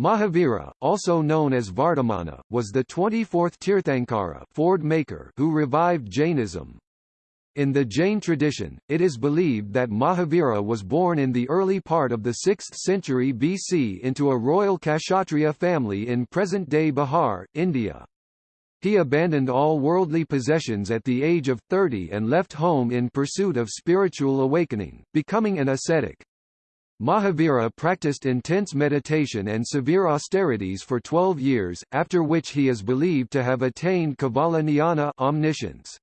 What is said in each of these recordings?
Mahavira, also known as Vardhamana, was the 24th Tirthankara Ford maker who revived Jainism. In the Jain tradition, it is believed that Mahavira was born in the early part of the 6th century BC into a royal Kshatriya family in present-day Bihar, India. He abandoned all worldly possessions at the age of 30 and left home in pursuit of spiritual awakening, becoming an ascetic. Mahavira practiced intense meditation and severe austerities for 12 years, after which he is believed to have attained Jnana omniscience.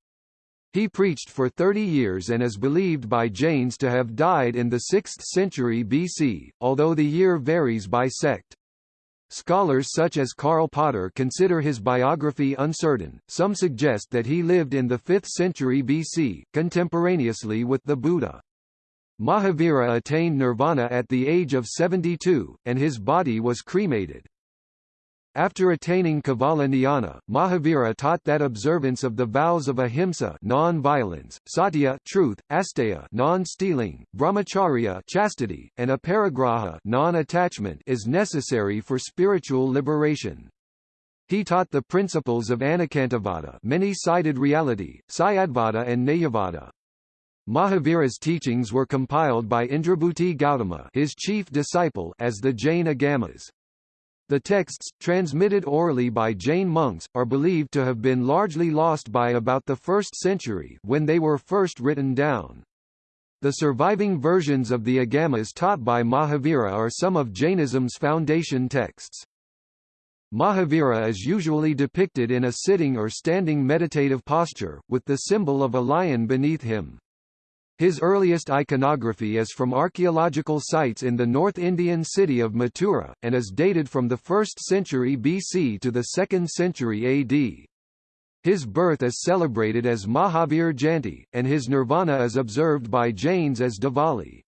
He preached for 30 years and is believed by Jains to have died in the 6th century BC, although the year varies by sect. Scholars such as Karl Potter consider his biography uncertain, some suggest that he lived in the 5th century BC, contemporaneously with the Buddha. Mahavira attained nirvana at the age of 72, and his body was cremated. After attaining Kevala Jnana, Mahavira taught that observance of the vows of ahimsa non-violence, satya truth, asteya non-stealing, brahmacharya chastity, and aparigraha non-attachment is necessary for spiritual liberation. He taught the principles of Anekantavada many-sided reality, Syadvada and Nayavada. Mahavira's teachings were compiled by Indrabhuti Gautama his chief disciple as the Jain Agamas. The texts, transmitted orally by Jain monks, are believed to have been largely lost by about the 1st century when they were first written down. The surviving versions of the Agamas taught by Mahavira are some of Jainism's foundation texts. Mahavira is usually depicted in a sitting or standing meditative posture, with the symbol of a lion beneath him. His earliest iconography is from archaeological sites in the North Indian city of Mathura, and is dated from the 1st century BC to the 2nd century AD. His birth is celebrated as Mahavir Jayanti, and his nirvana is observed by Jains as Diwali.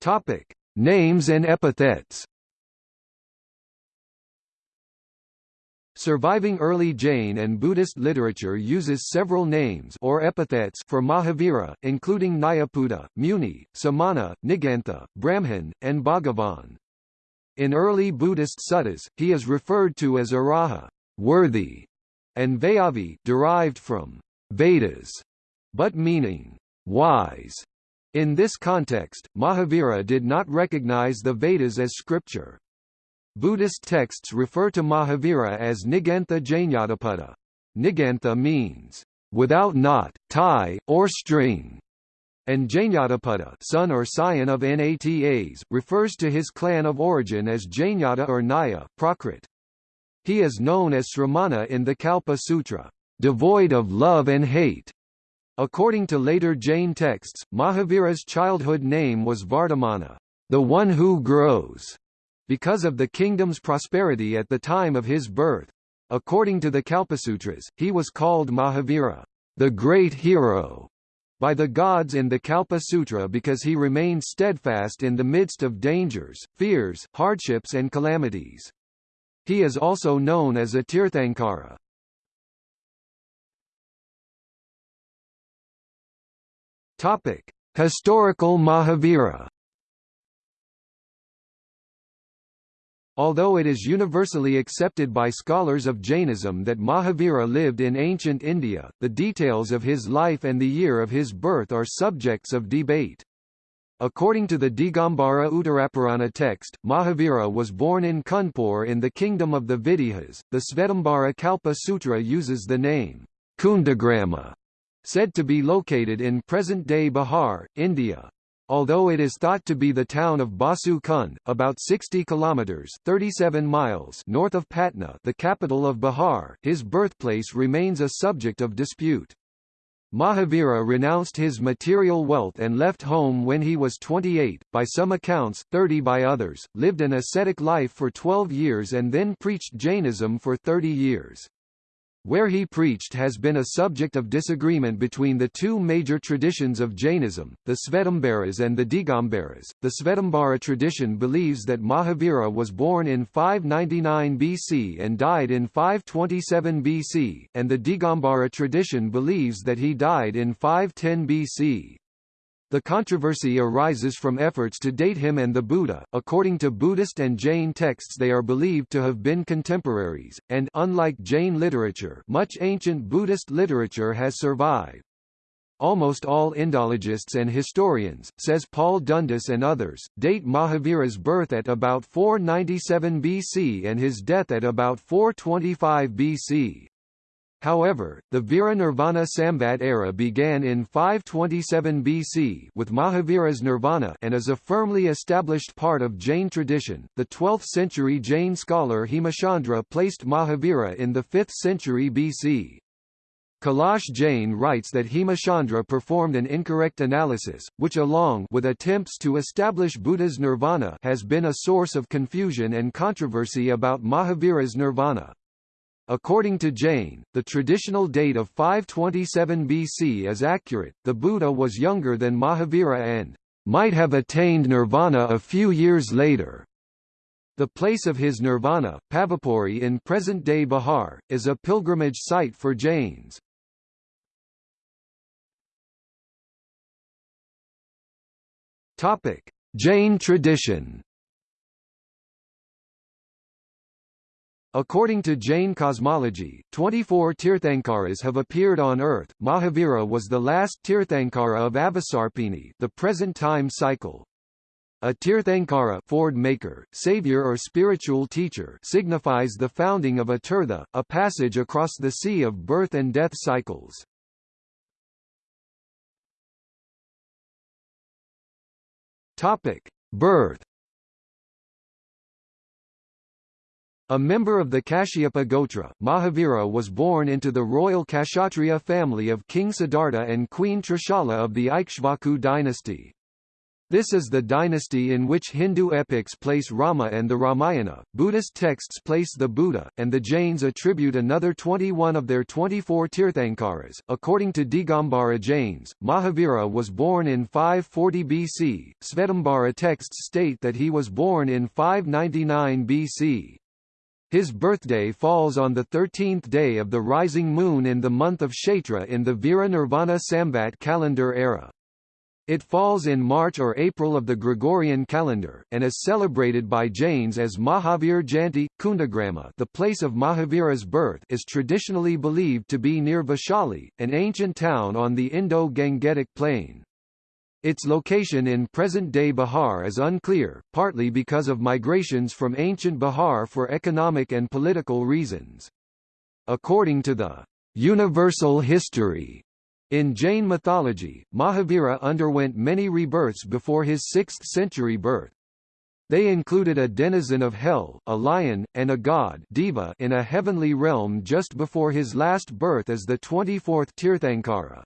Topic: Names and epithets. Surviving early Jain and Buddhist literature uses several names or epithets for Mahavira, including Nyayaputa, Muni, Samana, Nigantha, Brahman, and Bhagavan. In early Buddhist suttas, he is referred to as Araha, worthy, and Vayavi, derived from Vedas, but meaning wise. In this context, Mahavira did not recognize the Vedas as scripture. Buddhist texts refer to Mahavira as Nigantha Jnanapada. Nigantha means, without knot, tie, or string, and Jnanapada son or scion of Natas, refers to his clan of origin as Jnata or Naya Prakrit. He is known as Sramana in the Kalpa Sutra, devoid of love and hate. According to later Jain texts, Mahavira's childhood name was Vardhamana, the one who grows because of the kingdom's prosperity at the time of his birth. According to the Kalpasutras, he was called Mahavira, the great hero, by the gods in the Kalpa Sutra because he remained steadfast in the midst of dangers, fears, hardships and calamities. He is also known as a Tirthankara. Topic: Historical Mahavira Although it is universally accepted by scholars of Jainism that Mahavira lived in ancient India, the details of his life and the year of his birth are subjects of debate. According to the Digambara Uttarapurana text, Mahavira was born in Kanpur in the kingdom of the Videhas. The Svetambara Kalpa Sutra uses the name Kundagrama, said to be located in present-day Bihar, India. Although it is thought to be the town of Basu Kund, about 60 kilometers (37 miles) north of Patna, the capital of Bihar, his birthplace remains a subject of dispute. Mahavira renounced his material wealth and left home when he was 28, by some accounts, 30 by others, lived an ascetic life for 12 years and then preached Jainism for 30 years. Where he preached has been a subject of disagreement between the two major traditions of Jainism, the Svetambaras and the Digambaras. The Svetambara tradition believes that Mahavira was born in 599 BC and died in 527 BC, and the Digambara tradition believes that he died in 510 BC. The controversy arises from efforts to date him and the Buddha. According to Buddhist and Jain texts they are believed to have been contemporaries, and unlike Jain literature much ancient Buddhist literature has survived. Almost all Indologists and historians, says Paul Dundas and others, date Mahavira's birth at about 497 BC and his death at about 425 BC. However, the Vira-Nirvana Samvat era began in 527 BC with Mahavira's Nirvana and is a firmly established part of Jain tradition. The 12th century Jain scholar Hemachandra placed Mahavira in the 5th century BC. Kailash Jain writes that Hemachandra performed an incorrect analysis, which along with attempts to establish Buddha's nirvana has been a source of confusion and controversy about Mahavira's nirvana. According to Jain, the traditional date of 527 BC is accurate, the Buddha was younger than Mahavira and might have attained nirvana a few years later. The place of his nirvana, Pavapuri in present-day Bihar, is a pilgrimage site for Jains. Topic: Jain tradition. According to Jain cosmology, 24 Tirthankaras have appeared on earth. Mahavira was the last Tirthankara of Avasarpini, the present time cycle. A Tirthankara ford maker, savior or spiritual teacher signifies the founding of a tirtha, a passage across the sea of birth and death cycles. Topic: Birth. A member of the Kashyapa Gotra, Mahavira was born into the royal Kshatriya family of King Siddhartha and Queen Trishala of the Ikshvaku dynasty. This is the dynasty in which Hindu epics place Rama and the Ramayana, Buddhist texts place the Buddha, and the Jains attribute another 21 of their 24 Tirthankaras. According to Digambara Jains, Mahavira was born in 540 BC. Svetambara texts state that he was born in 599 BC. His birthday falls on the 13th day of the rising moon in the month of Chaitra in the Vira Nirvana Samvat calendar era. It falls in March or April of the Gregorian calendar, and is celebrated by Jains as Mahavir Jayanti. Kundagrama the place of Mahavira's birth is traditionally believed to be near Vaishali, an ancient town on the Indo-Gangetic plain. Its location in present-day Bihar is unclear, partly because of migrations from ancient Bihar for economic and political reasons. According to the universal history in Jain mythology, Mahavira underwent many rebirths before his 6th-century birth. They included a denizen of hell, a lion, and a god Deva in a heavenly realm just before his last birth as the 24th Tirthankara.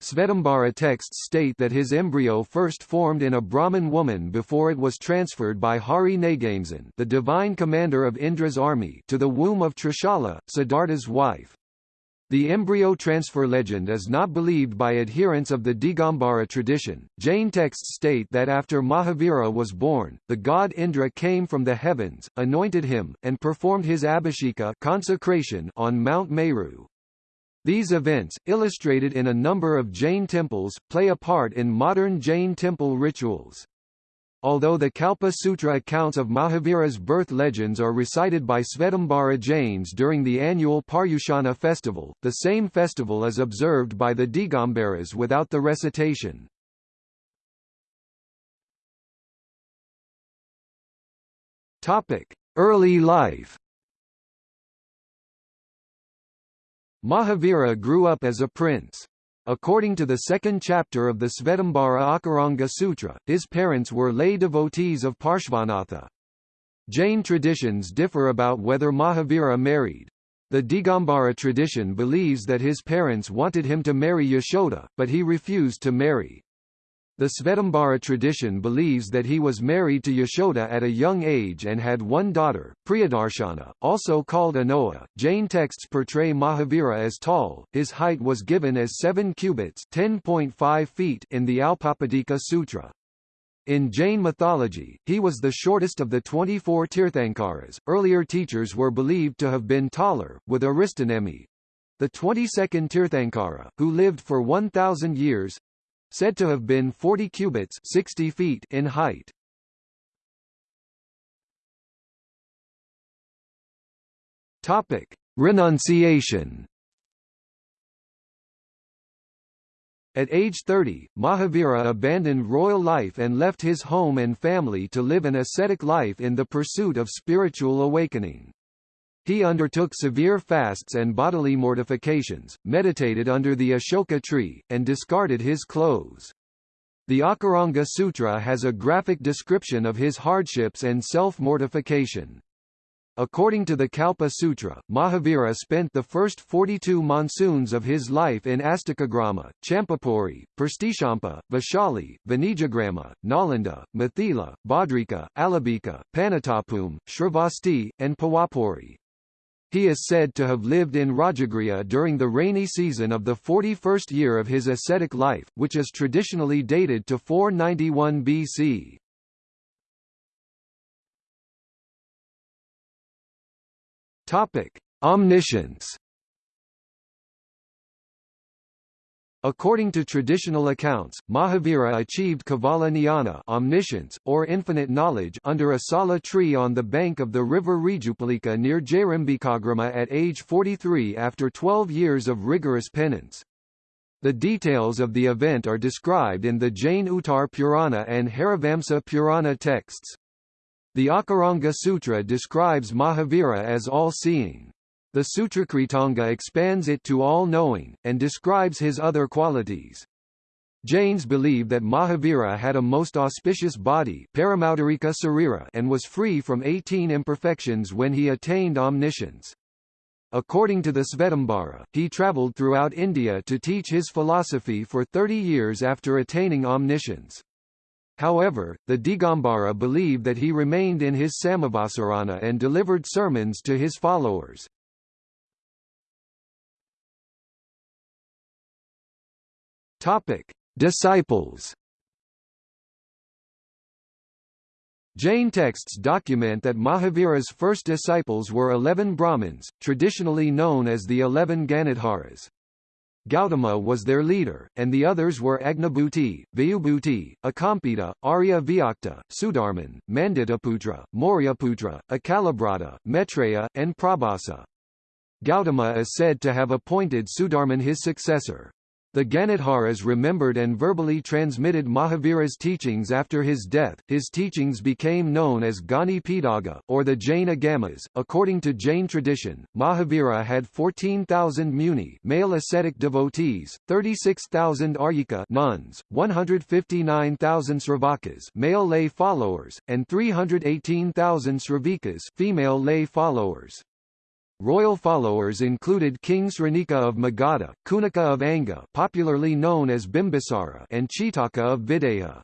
Svetambara texts state that his embryo first formed in a Brahmin woman before it was transferred by Hari Nagamsan the divine commander of Indra's army to the womb of Trishala, Siddhartha's wife. The embryo transfer legend is not believed by adherents of the Digambara tradition. Jain texts state that after Mahavira was born, the god Indra came from the heavens, anointed him, and performed his abhisheka consecration on Mount Meru. These events, illustrated in a number of Jain temples, play a part in modern Jain temple rituals. Although the Kalpa Sutra accounts of Mahavira's birth legends are recited by Svetambara Jains during the annual Paryushana festival, the same festival is observed by the Digambaras without the recitation. Early life Mahavira grew up as a prince. According to the second chapter of the Svetambara Akaranga Sutra, his parents were lay devotees of Parshvanatha. Jain traditions differ about whether Mahavira married. The Digambara tradition believes that his parents wanted him to marry Yashoda, but he refused to marry. The Svetambara tradition believes that he was married to Yashoda at a young age and had one daughter, Priyadarshana, also called Anoa. Jain texts portray Mahavira as tall, his height was given as 7 cubits (10.5 feet in the Alpapadika Sutra. In Jain mythology, he was the shortest of the 24 Tirthankaras. Earlier teachers were believed to have been taller, with Arishtanemi, the 22nd Tirthankara, who lived for 1,000 years, said to have been 40 cubits 60 feet in height. Topic: Renunciation. At age 30, Mahavira abandoned royal life and left his home and family to live an ascetic life in the pursuit of spiritual awakening. He undertook severe fasts and bodily mortifications, meditated under the Ashoka tree, and discarded his clothes. The Akaranga Sutra has a graphic description of his hardships and self-mortification. According to the Kalpa Sutra, Mahavira spent the first 42 monsoons of his life in Astakagrama, Champapuri, Perstishampa, Vaishali, Vanijagrama, Nalanda, Mithila, Bhadrika, Alabika, Panatapum, Shravasti, and Pawapuri. He is said to have lived in Rajagriha during the rainy season of the 41st year of his ascetic life, which is traditionally dated to 491 BC. Topic: Omniscience. According to traditional accounts, Mahavira achieved Kevala Jnana omniscience, or infinite knowledge under a sala tree on the bank of the river Rijupalika near Jairambikagrama at age 43 after 12 years of rigorous penance. The details of the event are described in the Jain Uttar Purana and Harivamsa Purana texts. The Akaranga Sutra describes Mahavira as all-seeing. The Sutrakritanga expands it to all-knowing, and describes his other qualities. Jains believe that Mahavira had a most auspicious body and was free from 18 imperfections when he attained omniscience. According to the Svetambara, he travelled throughout India to teach his philosophy for 30 years after attaining omniscience. However, the Digambara believe that he remained in his Samavasarana and delivered sermons to his followers. Topic: Disciples. Jain texts document that Mahavira's first disciples were eleven Brahmins, traditionally known as the eleven Ganadharas. Gautama was their leader, and the others were Agnibhuti, Vayubhuti, Akampita, Arya Vyakta, Sudharman, Manditaputra, Mauryaputra, Achalabhrata, Maitreya, and Prabhasa. Gautama is said to have appointed Sudharman his successor. The Ganadharas remembered and verbally transmitted Mahavira's teachings after his death. His teachings became known as Gani Pidaga, or the Jain Agamas. According to Jain tradition, Mahavira had 14,000 muni male ascetic devotees, 36,000 aryika nuns, 159,000 sravakas male lay followers, and 318,000 sravikas female lay followers. Royal followers included King Sranika of Magadha, Kunika of Anga popularly known as Bimbisara and Chetaka of Videha.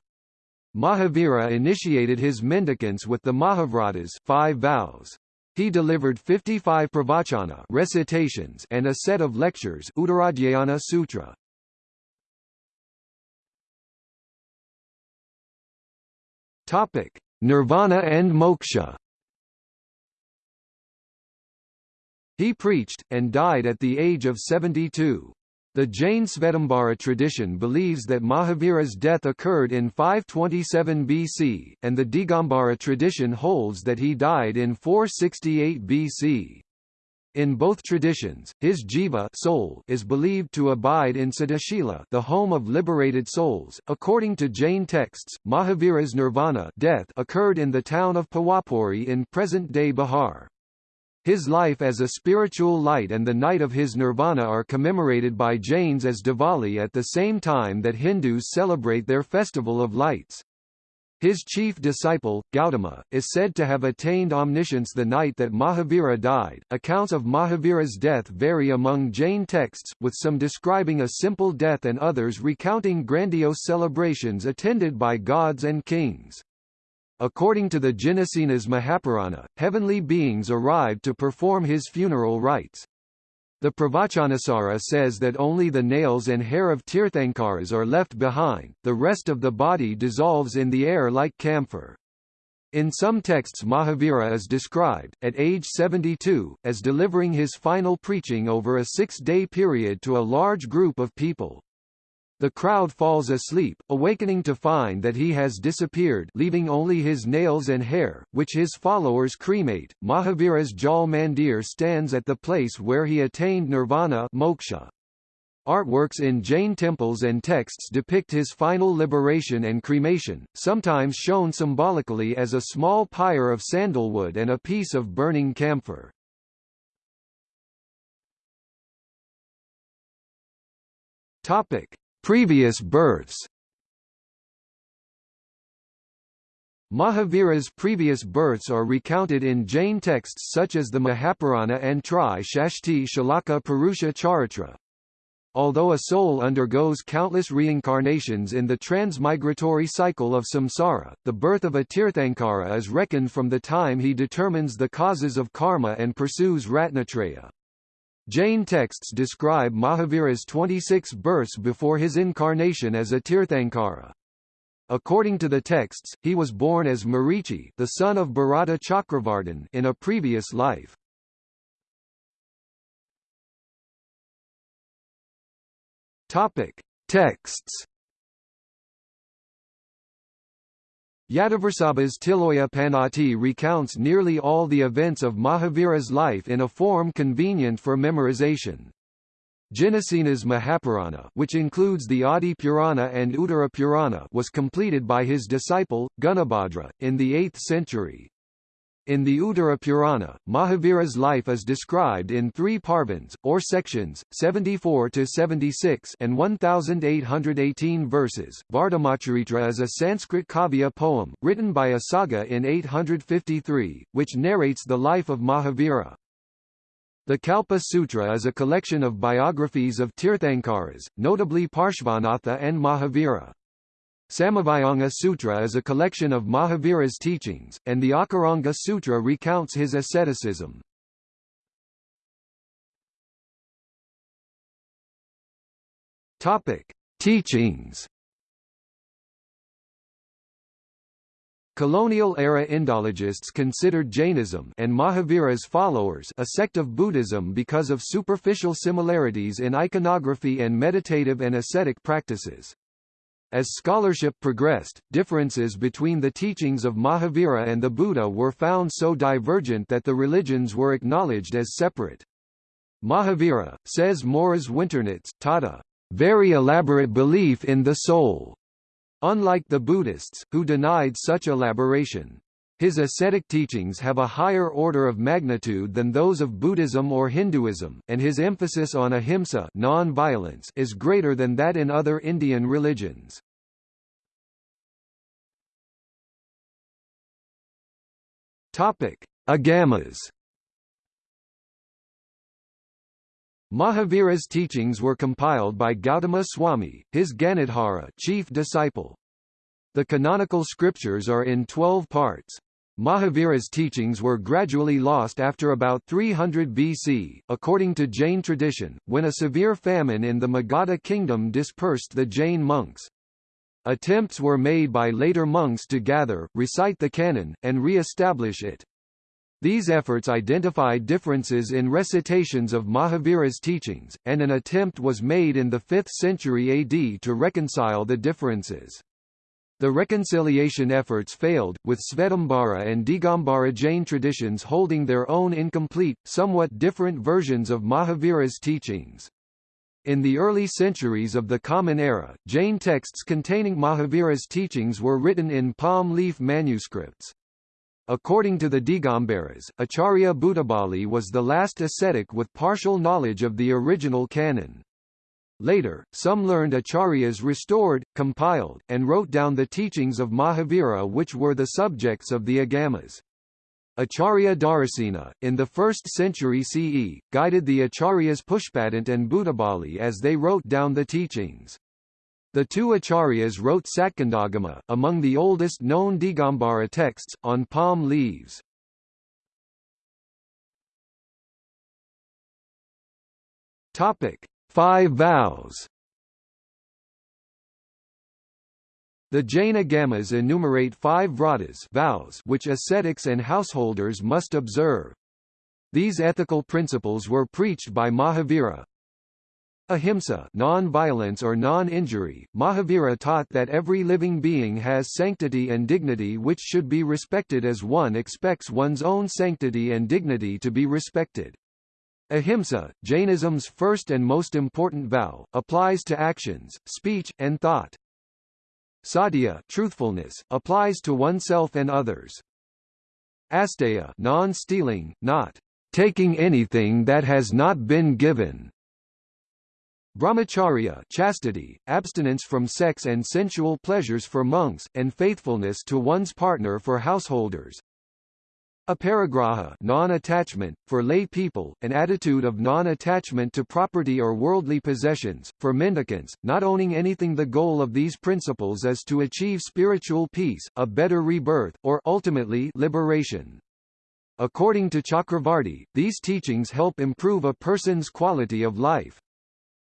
Mahavira initiated his mendicants with the Mahavratas five vows. He delivered 55 pravachana recitations and a set of lectures Uttaradhyayana Sutra. Topic: Nirvana and moksha. He preached, and died at the age of 72. The Jain Svetambara tradition believes that Mahavira's death occurred in 527 BC, and the Digambara tradition holds that he died in 468 BC. In both traditions, his jiva soul is believed to abide in Siddhashila, the home of liberated souls. According to Jain texts, Mahavira's nirvana death occurred in the town of Pawapuri in present-day Bihar. His life as a spiritual light and the night of his nirvana are commemorated by Jains as Diwali at the same time that Hindus celebrate their festival of lights. His chief disciple, Gautama, is said to have attained omniscience the night that Mahavira died. Accounts of Mahavira's death vary among Jain texts, with some describing a simple death and others recounting grandiose celebrations attended by gods and kings. According to the Jinasena's Mahapurana, heavenly beings arrived to perform his funeral rites. The Pravachanasara says that only the nails and hair of Tirthankaras are left behind, the rest of the body dissolves in the air like camphor. In some texts Mahavira is described, at age 72, as delivering his final preaching over a six-day period to a large group of people. The crowd falls asleep, awakening to find that he has disappeared leaving only his nails and hair, which his followers cremate. Mahavira's Jal Mandir stands at the place where he attained nirvana moksha. Artworks in Jain temples and texts depict his final liberation and cremation, sometimes shown symbolically as a small pyre of sandalwood and a piece of burning camphor. Topic: Previous births Mahavira's previous births are recounted in Jain texts such as the Mahapurana and Tri Shashti Shalaka Purusha Charitra. Although a soul undergoes countless reincarnations in the transmigratory cycle of samsara, the birth of a Tirthankara is reckoned from the time he determines the causes of karma and pursues Ratnatraya. Jain texts describe Mahavira's 26 births before his incarnation as a Tirthankara. According to the texts, he was born as Marichi the son of Bharata Chakravartin in a previous life. Topic. Texts Yadavrsabha's Tiloya Panati recounts nearly all the events of Mahavira's life in a form convenient for memorization. Jinasena's Mahapurana which includes the Adi Purana and Uttara Purana was completed by his disciple, Gunabhadra, in the 8th century. In the Uttara Purana, Mahavira's life is described in three parvans, or sections, 74 to 76 and 1,818 verses. Vardhamacharitra is a Sanskrit kavya poem, written by Asaga in 853, which narrates the life of Mahavira. The Kalpa Sutra is a collection of biographies of Tirthankaras, notably Parshvanatha and Mahavira. Samavayanga Sutra is a collection of Mahavira's teachings, and the Akaranga Sutra recounts his asceticism. Topic: Teachings. Colonial-era Indologists considered Jainism and Mahavira's followers a sect of Buddhism because of superficial similarities in iconography and meditative and ascetic practices. As scholarship progressed, differences between the teachings of Mahavira and the Buddha were found so divergent that the religions were acknowledged as separate. Mahavira, says Moritz Winternitz, taught a very elaborate belief in the soul, unlike the Buddhists, who denied such elaboration. His ascetic teachings have a higher order of magnitude than those of Buddhism or Hinduism, and his emphasis on ahimsa non-violence is greater than that in other Indian religions. Topic: Agamas. Mahavira's teachings were compiled by Gautama Swami, his Ganadhara chief disciple. The canonical scriptures are in 12 parts. Mahavira's teachings were gradually lost after about 300 BC, according to Jain tradition, when a severe famine in the Magadha kingdom dispersed the Jain monks. Attempts were made by later monks to gather, recite the canon, and re-establish it. These efforts identified differences in recitations of Mahavira's teachings, and an attempt was made in the 5th century AD to reconcile the differences. The reconciliation efforts failed, with Svetambara and Digambara Jain traditions holding their own incomplete, somewhat different versions of Mahavira's teachings. In the early centuries of the Common Era, Jain texts containing Mahavira's teachings were written in palm leaf manuscripts. According to the Digambaras, Acharya Bhuttabali was the last ascetic with partial knowledge of the original canon. Later, some learned acharyas restored, compiled, and wrote down the teachings of Mahavira which were the subjects of the agamas. Acharya Dharasena, in the 1st century CE, guided the acharyas Pushpadant and Bhuttabali as they wrote down the teachings. The two acharyas wrote Satkandagama, among the oldest known Digambara texts, on palm leaves. Topic: Five vows The Jain Agamas enumerate five vratas vows which ascetics and householders must observe. These ethical principles were preached by Mahavira. Ahimsa non-violence or non-injury, Mahavira taught that every living being has sanctity and dignity which should be respected as one expects one's own sanctity and dignity to be respected. Ahimsa, Jainism's first and most important vow, applies to actions, speech, and thought. Satya truthfulness, applies to oneself and others. Asteya non-stealing, not taking anything that has not been given. Brahmacharya chastity, abstinence from sex and sensual pleasures for monks, and faithfulness to one's partner for householders. Aparigraha non-attachment, for lay people, an attitude of non-attachment to property or worldly possessions, for mendicants, not owning anything The goal of these principles is to achieve spiritual peace, a better rebirth, or ultimately liberation. According to Chakravarti, these teachings help improve a person's quality of life.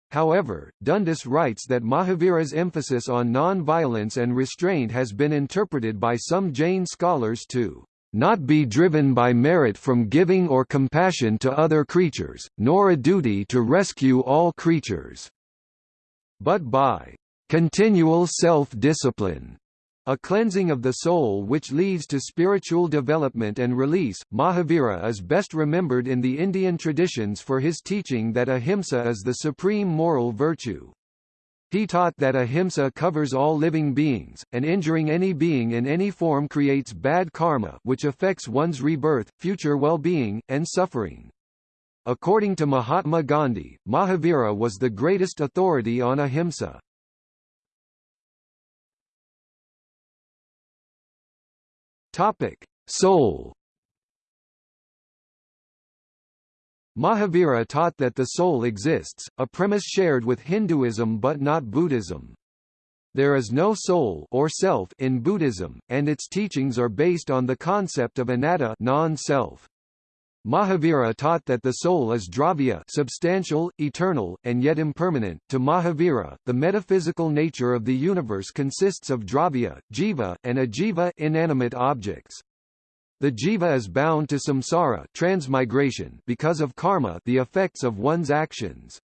However, Dundas writes that Mahavira's emphasis on non-violence and restraint has been interpreted by some Jain scholars to not be driven by merit from giving or compassion to other creatures, nor a duty to rescue all creatures, but by continual self-discipline a cleansing of the soul which leads to spiritual development and release. Mahavira is best remembered in the Indian traditions for his teaching that ahimsa is the supreme moral virtue. He taught that ahimsa covers all living beings, and injuring any being in any form creates bad karma which affects one's rebirth, future well-being, and suffering. According to Mahatma Gandhi, Mahavira was the greatest authority on ahimsa. Topic: Soul. Mahavira taught that the soul exists, a premise shared with Hinduism but not Buddhism. There is no soul or self in Buddhism, and its teachings are based on the concept of anatta non-self. Mahavira taught that the soul is dravya substantial, eternal, and yet impermanent. To Mahavira, the metaphysical nature of the universe consists of dravya, jiva, and ajiva inanimate objects. The jiva is bound to samsara transmigration because of karma the effects of one's actions.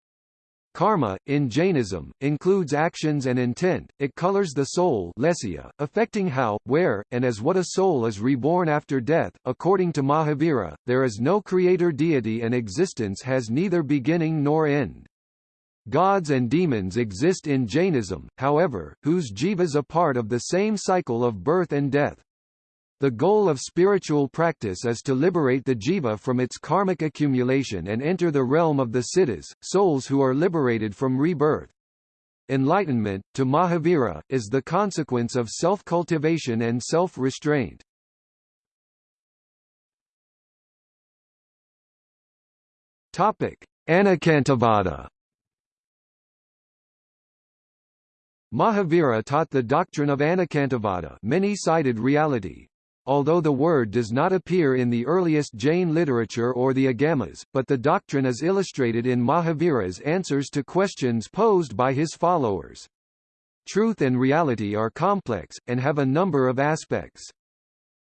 Karma, in Jainism, includes actions and intent, it colors the soul lesya, affecting how, where, and as what a soul is reborn after death. According to Mahavira, there is no creator deity and existence has neither beginning nor end. Gods and demons exist in Jainism, however, whose jivas are part of the same cycle of birth and death. The goal of spiritual practice is to liberate the jiva from its karmic accumulation and enter the realm of the siddhas, souls who are liberated from rebirth. Enlightenment, to Mahavira, is the consequence of self-cultivation and self-restraint. Anekantavada Mahavira taught the doctrine of Anekantavada many-sided reality, Although the word does not appear in the earliest Jain literature or the Agamas, but the doctrine is illustrated in Mahavira's answers to questions posed by his followers. Truth and reality are complex, and have a number of aspects.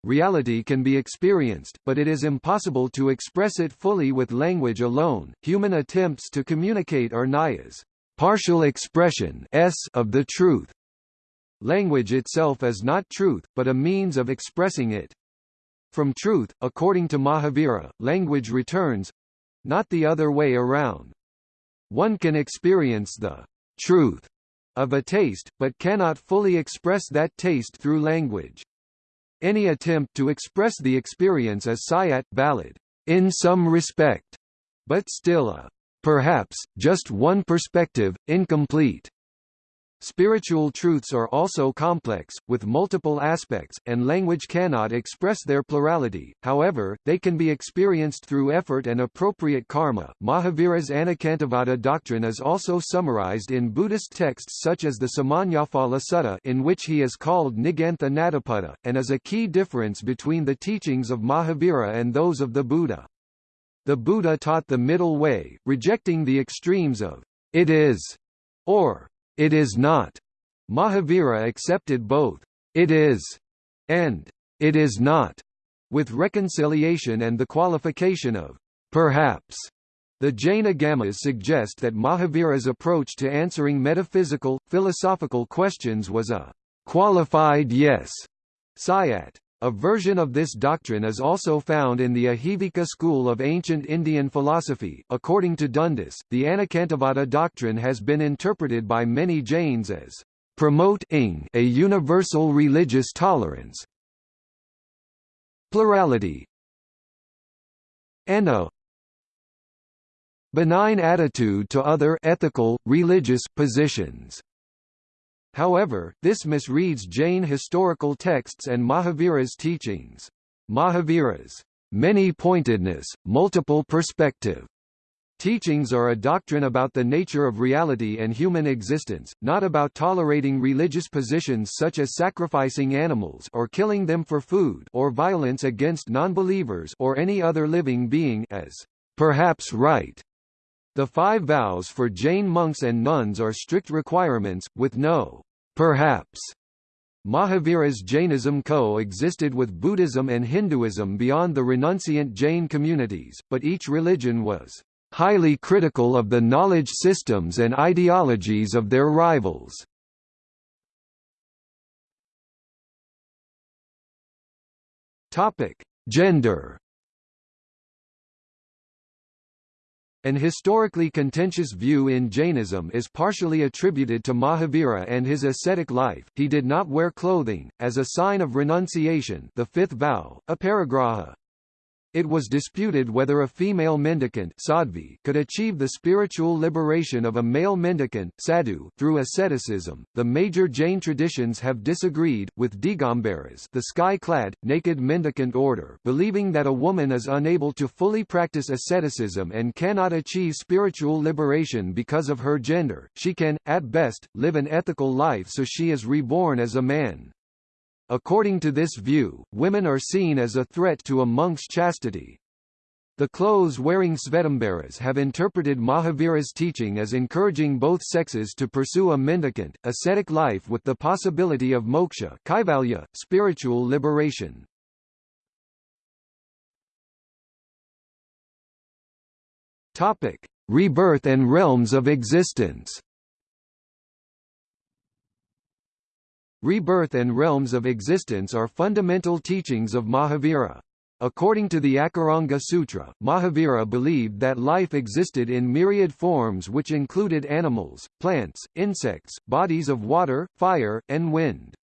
Reality can be experienced, but it is impossible to express it fully with language alone. Human attempts to communicate are nayas, partial expression of the truth. Language itself is not truth, but a means of expressing it. From truth, according to Mahavira, language returns not the other way around. One can experience the truth of a taste, but cannot fully express that taste through language. Any attempt to express the experience is sayat valid, in some respect, but still a perhaps, just one perspective, incomplete. Spiritual truths are also complex, with multiple aspects, and language cannot express their plurality, however, they can be experienced through effort and appropriate karma. Mahavira's Anekantavada doctrine is also summarized in Buddhist texts such as the Samannaphala Sutta in which he is called Nigantha Nadapada, and is a key difference between the teachings of Mahavira and those of the Buddha. The Buddha taught the middle way, rejecting the extremes of it is or it is not. Mahavira accepted both it is and it is not, with reconciliation and the qualification of perhaps. The Jain Agamas suggest that Mahavira's approach to answering metaphysical, philosophical questions was a qualified yes, sayat. A version of this doctrine is also found in the Ajivika school of ancient Indian philosophy. According to Dundas, the Anekantavada doctrine has been interpreted by many Jains as promote a universal religious tolerance, plurality, and a benign attitude to other ethical, religious positions. However, this misreads Jain historical texts and Mahavira's teachings. Mahavira's many-pointedness, multiple perspective Teachings are a doctrine about the nature of reality and human existence, not about tolerating religious positions such as sacrificing animals or killing them for food or violence against nonbelievers or any other living being as perhaps right. The five vows for Jain monks and nuns are strict requirements, with no Perhaps Mahavira's Jainism co-existed with Buddhism and Hinduism beyond the renunciant Jain communities, but each religion was highly critical of the knowledge systems and ideologies of their rivals. Gender An historically contentious view in Jainism is partially attributed to Mahavira and his ascetic life. He did not wear clothing, as a sign of renunciation the fifth vow, aparigraha. It was disputed whether a female mendicant sadhvi could achieve the spiritual liberation of a male mendicant sadhu through asceticism. The major Jain traditions have disagreed, with Digambaras the sky-clad, naked mendicant order believing that a woman is unable to fully practice asceticism and cannot achieve spiritual liberation because of her gender, she can, at best, live an ethical life so she is reborn as a man. According to this view, women are seen as a threat to a monk's chastity. The clothes-wearing Svetambaras have interpreted Mahavira's teaching as encouraging both sexes to pursue a mendicant, ascetic life with the possibility of moksha kaivalya, spiritual liberation. Topic: Rebirth and realms of existence. Rebirth and realms of existence are fundamental teachings of Mahavira. According to the Akaranga Sutra, Mahavira believed that life existed in myriad forms which included animals, plants, insects, bodies of water, fire, and wind.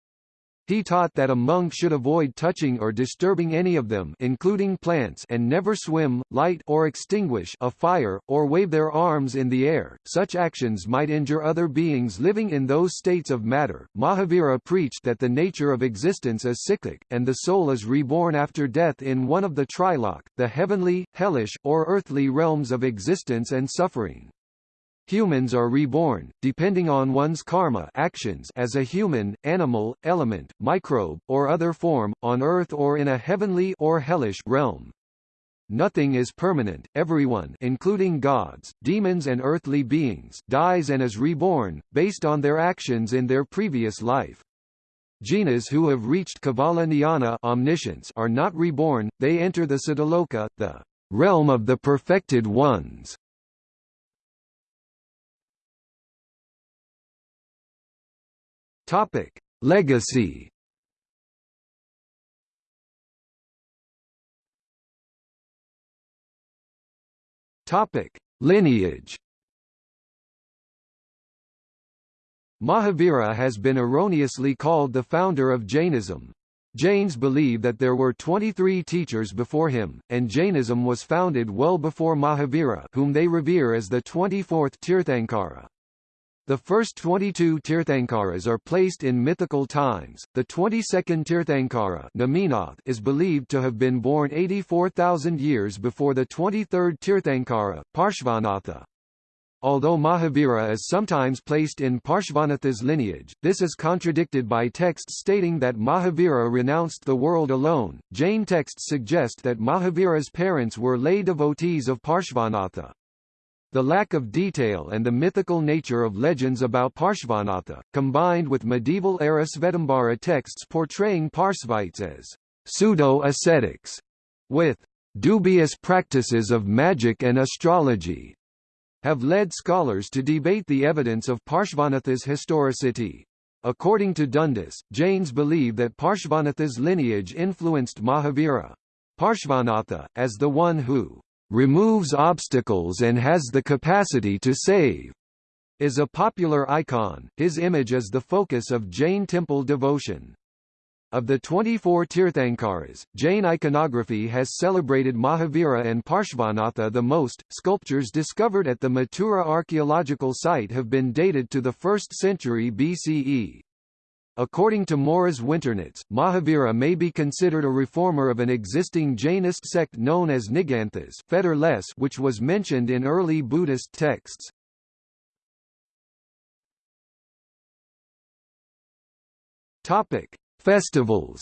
He taught that a monk should avoid touching or disturbing any of them including plants and never swim, light or extinguish a fire, or wave their arms in the air, such actions might injure other beings living in those states of matter. Mahavira preached that the nature of existence is cyclic, and the soul is reborn after death in one of the trilok, the heavenly, hellish, or earthly realms of existence and suffering. Humans are reborn, depending on one's karma actions as a human, animal, element, microbe, or other form, on earth or in a heavenly or hellish realm. Nothing is permanent, everyone including gods, demons and earthly beings dies and is reborn, based on their actions in their previous life. Jinas who have reached Kevala Jnana omniscience are not reborn, they enter the Siddhaloka, the realm of the perfected ones. Topic: Legacy. Topic: Lineage. Mahavira has been erroneously called the founder of Jainism. Jains believe that there were 23 teachers before him, and Jainism was founded well before Mahavira whom they revere as the 24th Tirthankara. The first 22 Tirthankaras are placed in mythical times. The 22nd Tirthankara Neminath is believed to have been born 84,000 years before the 23rd Tirthankara, Parshvanatha. Although Mahavira is sometimes placed in Parshvanatha's lineage, this is contradicted by texts stating that Mahavira renounced the world alone. Jain texts suggest that Mahavira's parents were lay devotees of Parshvanatha. The lack of detail and the mythical nature of legends about Parshvanatha, combined with medieval-era Svetambara texts portraying Parsvites as pseudo-ascetics, with dubious practices of magic and astrology have led scholars to debate the evidence of Parshvanatha's historicity. According to Dundas, Jains believe that Parshvanatha's lineage influenced Mahavira. Parshvanatha, as the one who removes obstacles and has the capacity to save, is a popular icon. His image is the focus of Jain temple devotion. Of the 24 Tirthankaras, Jain iconography has celebrated Mahavira and Parshvanatha the most. Sculptures discovered at the Mathura archaeological site have been dated to the 1st century BCE. According to Maurice Winternitz, Mahavira may be considered a reformer of an existing Jainist sect known as Niganthas which was mentioned in early Buddhist texts. Topic: Festivals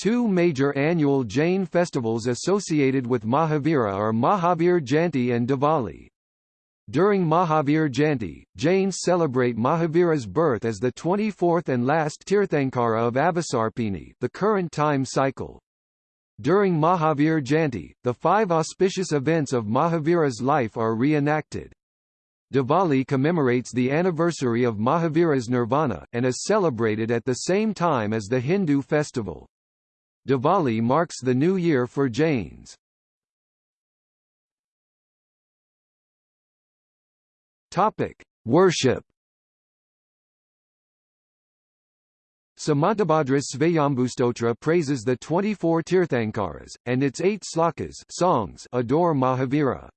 Two major annual Jain festivals associated with Mahavira are Mahavir Jayanti and Diwali. During Mahavir Jayanti, Jains celebrate Mahavira's birth as the 24th and last Tirthankara of Avasarpini the current time cycle. During Mahavir Jayanti, the five auspicious events of Mahavira's life are reenacted. Diwali commemorates the anniversary of Mahavira's nirvana, and is celebrated at the same time as the Hindu festival. Diwali marks the new year for Jains. Topic: Worship. Samantabhadra's Svayambhustotra praises the 24 Tirthankaras, and its eight slokas songs adore Mahavira.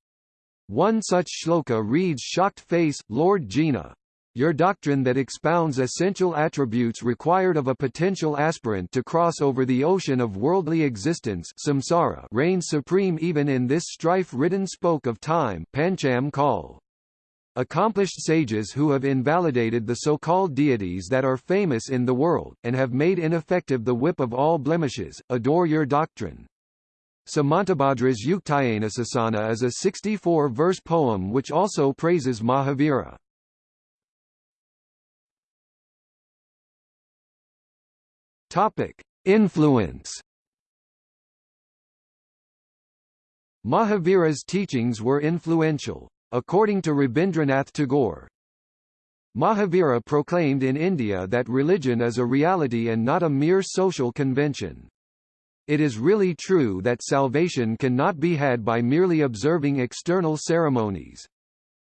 One such shloka reads Shocked face, Lord Jina. Your doctrine that expounds essential attributes required of a potential aspirant to cross over the ocean of worldly existence samsara reigns supreme even in this strife-ridden spoke of time Pancham Kal. Accomplished sages who have invalidated the so-called deities that are famous in the world, and have made ineffective the whip of all blemishes, adore your doctrine. Samantabhadra's Yuktyanushasana is a 64-verse poem which also praises Mahavira. Topic: Influence. Mahavira's teachings were influential. According to Rabindranath Tagore, Mahavira proclaimed in India that religion is a reality and not a mere social convention. It is really true that salvation cannot be had by merely observing external ceremonies.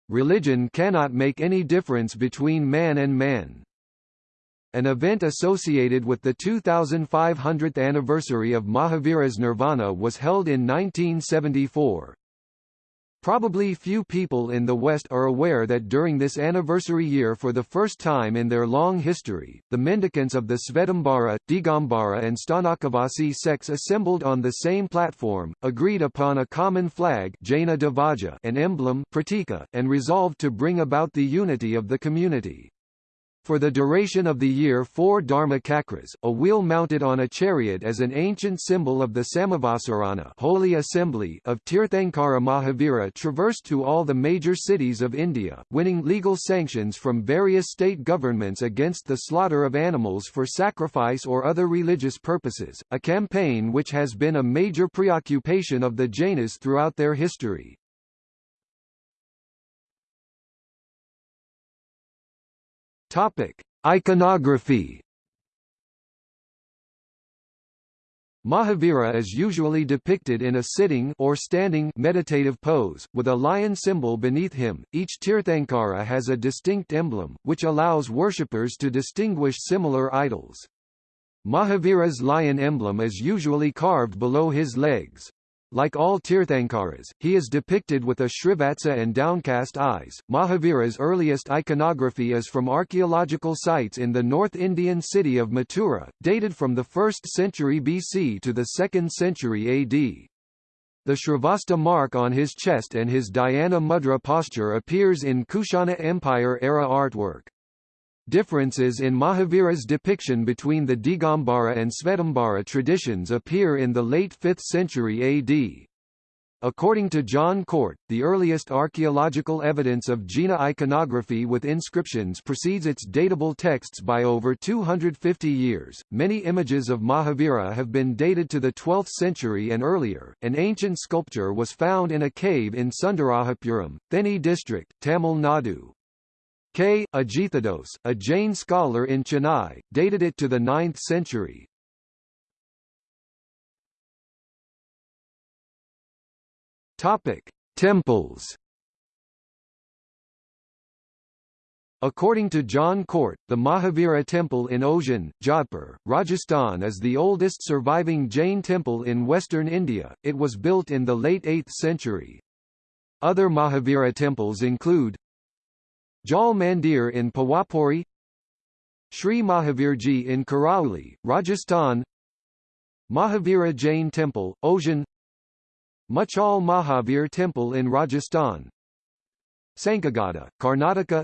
Religion cannot make any difference between man and man. An event associated with the 2500th anniversary of Mahavira's Nirvana was held in 1974. Probably few people in the West are aware that during this anniversary year for the first time in their long history, the mendicants of the Svetambara, Digambara and Sthanakavasi sects assembled on the same platform, agreed upon a common flag Jaina Dvaja and emblem Pratika, and resolved to bring about the unity of the community. For the duration of the year four Dharma Chakras, a wheel mounted on a chariot as an ancient symbol of the Samavasarana Holy Assembly of Tirthankara Mahavira traversed to all the major cities of India, winning legal sanctions from various state governments against the slaughter of animals for sacrifice or other religious purposes, a campaign which has been a major preoccupation of the Jainas throughout their history. Topic: Iconography. Mahavira is usually depicted in a sitting or standing meditative pose, with a lion symbol beneath him. Each Tirthankara has a distinct emblem, which allows worshippers to distinguish similar idols. Mahavira's lion emblem is usually carved below his legs. Like all Tirthankaras, he is depicted with a Srivatsa and downcast eyes. Mahavira's earliest iconography is from archaeological sites in the North Indian city of Mathura, dated from the 1st century BC to the 2nd century AD. The Srivatsa mark on his chest and his Dhyana mudra posture appears in Kushana Empire-era artwork. Differences in Mahavira's depiction between the Digambara and Svetambara traditions appear in the late 5th century AD. According to John Cort, the earliest archaeological evidence of Jina iconography with inscriptions precedes its datable texts by over 250 years. Many images of Mahavira have been dated to the 12th century and earlier. An ancient sculpture was found in a cave in Sundarajapuram, Theni district, Tamil Nadu. K. Ajithadoss, a Jain scholar in Chennai, dated it to the 9th century. Topic: Temples. According to John Cort, the Mahavira Temple in Osian, Jodhpur, Rajasthan is the oldest surviving Jain temple in western India. It was built in the late 8th century. Other Mahavira temples include Jal Mandir in Pawapuri, Sri Mahavirji in Karauli, Rajasthan Mahavira Jain Temple, Osian Machal Mahavir Temple in Rajasthan Sankagada, Karnataka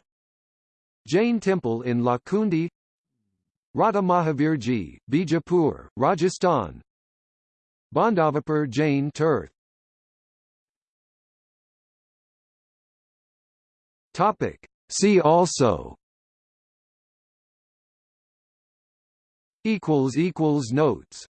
Jain Temple in Lakkundi Radha Mahavirji, Bijapur, Rajasthan Bandhavapur Jain Tirth Topic. See also equals equals Notes